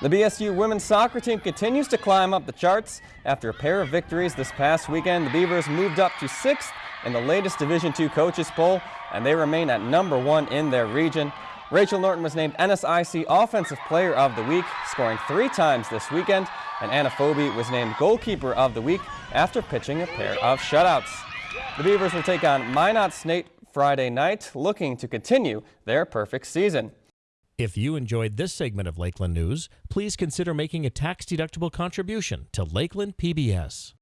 The BSU women's soccer team continues to climb up the charts. After a pair of victories this past weekend, the Beavers moved up to sixth in the latest Division II coaches poll, and they remain at number one in their region. Rachel Norton was named NSIC Offensive Player of the Week, scoring three times this weekend, and Anna Phoebe was named Goalkeeper of the Week after pitching a pair of shutouts. The Beavers will take on Minot State Friday night, looking to continue their perfect season. If you enjoyed this segment of Lakeland News, please consider making a tax-deductible contribution to Lakeland PBS.